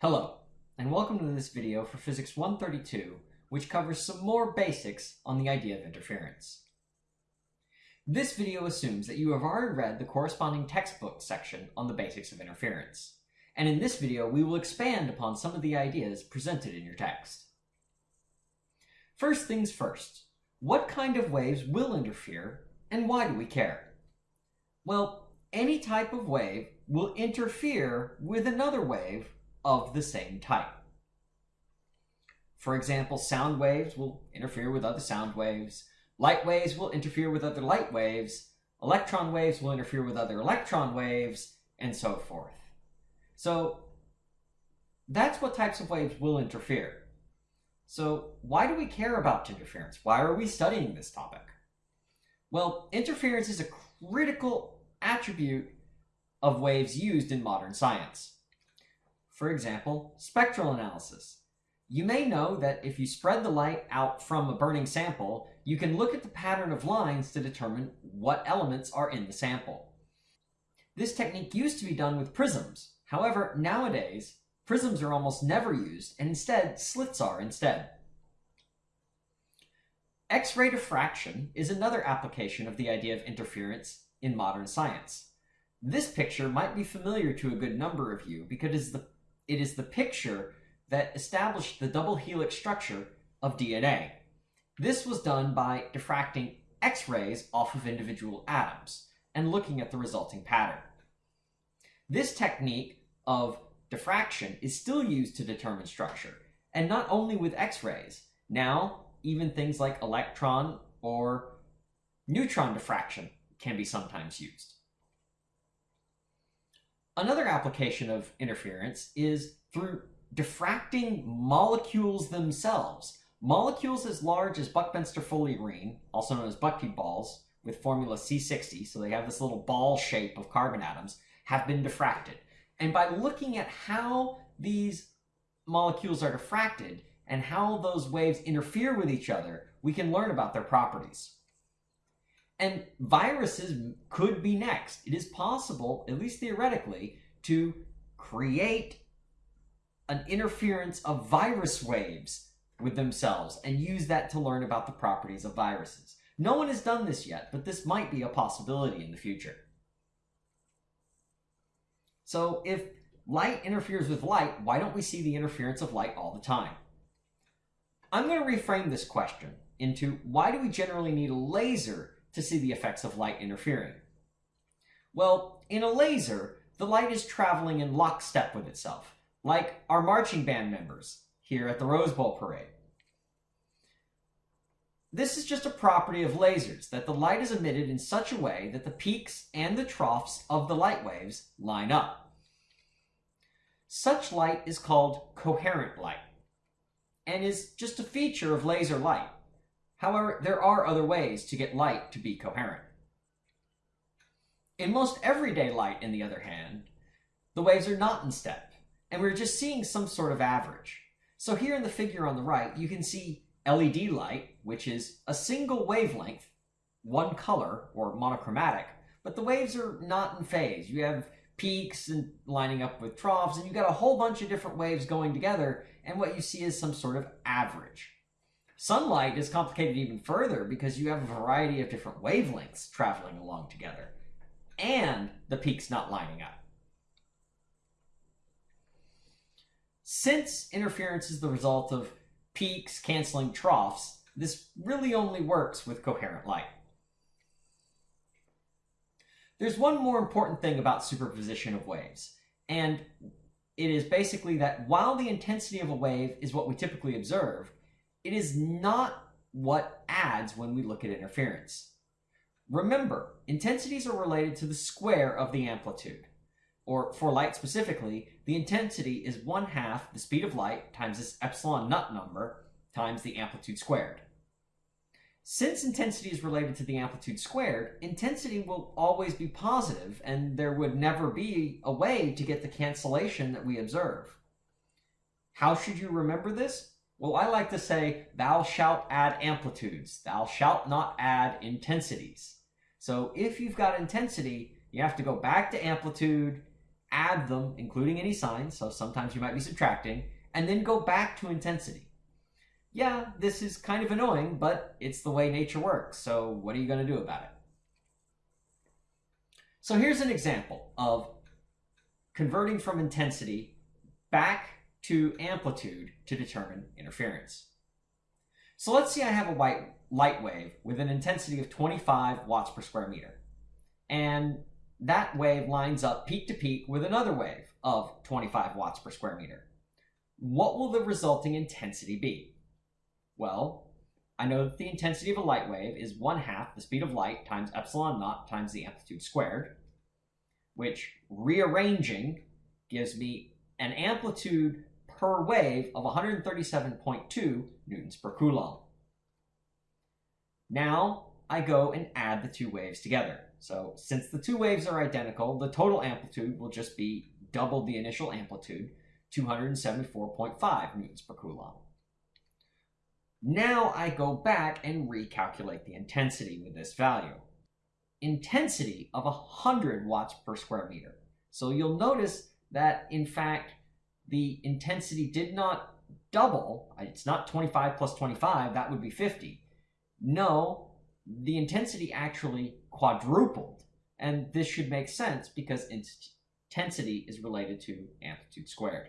Hello, and welcome to this video for Physics 132, which covers some more basics on the idea of interference. This video assumes that you have already read the corresponding textbook section on the basics of interference, and in this video we will expand upon some of the ideas presented in your text. First things first, what kind of waves will interfere, and why do we care? Well, any type of wave will interfere with another wave of the same type. For example, sound waves will interfere with other sound waves, light waves will interfere with other light waves, electron waves will interfere with other electron waves, and so forth. So that's what types of waves will interfere. So why do we care about interference? Why are we studying this topic? Well, interference is a critical attribute of waves used in modern science. For example, spectral analysis. You may know that if you spread the light out from a burning sample, you can look at the pattern of lines to determine what elements are in the sample. This technique used to be done with prisms. However, nowadays, prisms are almost never used, and instead, slits are instead. X-ray diffraction is another application of the idea of interference in modern science. This picture might be familiar to a good number of you because it is the it is the picture that established the double helix structure of DNA. This was done by diffracting X-rays off of individual atoms and looking at the resulting pattern. This technique of diffraction is still used to determine structure, and not only with X-rays. Now, even things like electron or neutron diffraction can be sometimes used. Another application of interference is through diffracting molecules themselves. Molecules as large as Buckminster fullerene, also known as bucky balls, with formula C60, so they have this little ball shape of carbon atoms, have been diffracted. And by looking at how these molecules are diffracted and how those waves interfere with each other, we can learn about their properties. And viruses could be next. It is possible, at least theoretically, to create an interference of virus waves with themselves and use that to learn about the properties of viruses. No one has done this yet, but this might be a possibility in the future. So if light interferes with light, why don't we see the interference of light all the time? I'm going to reframe this question into why do we generally need a laser to see the effects of light interfering? Well, in a laser, the light is traveling in lockstep with itself, like our marching band members here at the Rose Bowl Parade. This is just a property of lasers, that the light is emitted in such a way that the peaks and the troughs of the light waves line up. Such light is called coherent light, and is just a feature of laser light. However, there are other ways to get light to be coherent. In most everyday light, in the other hand, the waves are not in step, and we're just seeing some sort of average. So here in the figure on the right, you can see LED light, which is a single wavelength, one color, or monochromatic, but the waves are not in phase. You have peaks and lining up with troughs, and you've got a whole bunch of different waves going together, and what you see is some sort of average. Sunlight is complicated even further because you have a variety of different wavelengths traveling along together, and the peaks not lining up. Since interference is the result of peaks canceling troughs, this really only works with coherent light. There's one more important thing about superposition of waves, and it is basically that while the intensity of a wave is what we typically observe, it is not what adds when we look at interference. Remember, intensities are related to the square of the amplitude. Or for light specifically, the intensity is 1 half the speed of light times this epsilon naught number times the amplitude squared. Since intensity is related to the amplitude squared, intensity will always be positive and there would never be a way to get the cancellation that we observe. How should you remember this? Well, I like to say, thou shalt add amplitudes. Thou shalt not add intensities. So if you've got intensity, you have to go back to amplitude, add them, including any signs, so sometimes you might be subtracting, and then go back to intensity. Yeah, this is kind of annoying, but it's the way nature works, so what are you going to do about it? So here's an example of converting from intensity back to amplitude to determine interference. So let's say I have a white light wave with an intensity of 25 watts per square meter. And that wave lines up peak to peak with another wave of 25 watts per square meter. What will the resulting intensity be? Well, I know that the intensity of a light wave is 1 half the speed of light times epsilon naught times the amplitude squared, which rearranging gives me an amplitude per wave of 137.2 newtons per coulomb. Now I go and add the two waves together. So since the two waves are identical, the total amplitude will just be double the initial amplitude, 274.5 newtons per coulomb. Now I go back and recalculate the intensity with this value. Intensity of 100 watts per square meter. So you'll notice that, in fact, the intensity did not double. Uh, it's not 25 plus 25, that would be 50. No, the intensity actually quadrupled. And this should make sense because intensity is related to amplitude squared.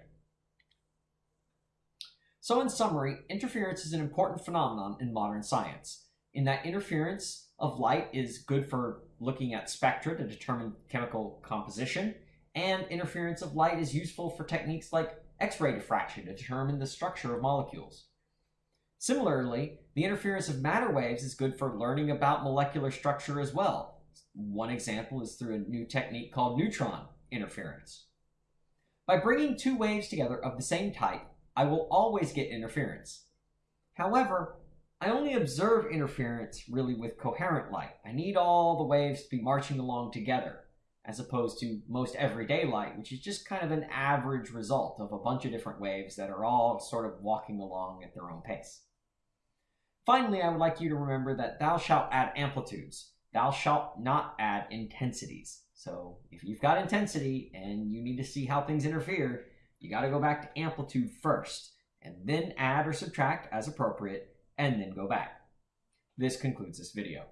So in summary, interference is an important phenomenon in modern science, in that interference of light is good for looking at spectra to determine chemical composition, and interference of light is useful for techniques like X-ray diffraction to determine the structure of molecules. Similarly, the interference of matter waves is good for learning about molecular structure as well. One example is through a new technique called neutron interference. By bringing two waves together of the same type, I will always get interference. However, I only observe interference really with coherent light. I need all the waves to be marching along together as opposed to most everyday light, which is just kind of an average result of a bunch of different waves that are all sort of walking along at their own pace. Finally, I would like you to remember that thou shalt add amplitudes. Thou shalt not add intensities. So if you've got intensity and you need to see how things interfere, you got to go back to amplitude first, and then add or subtract as appropriate, and then go back. This concludes this video.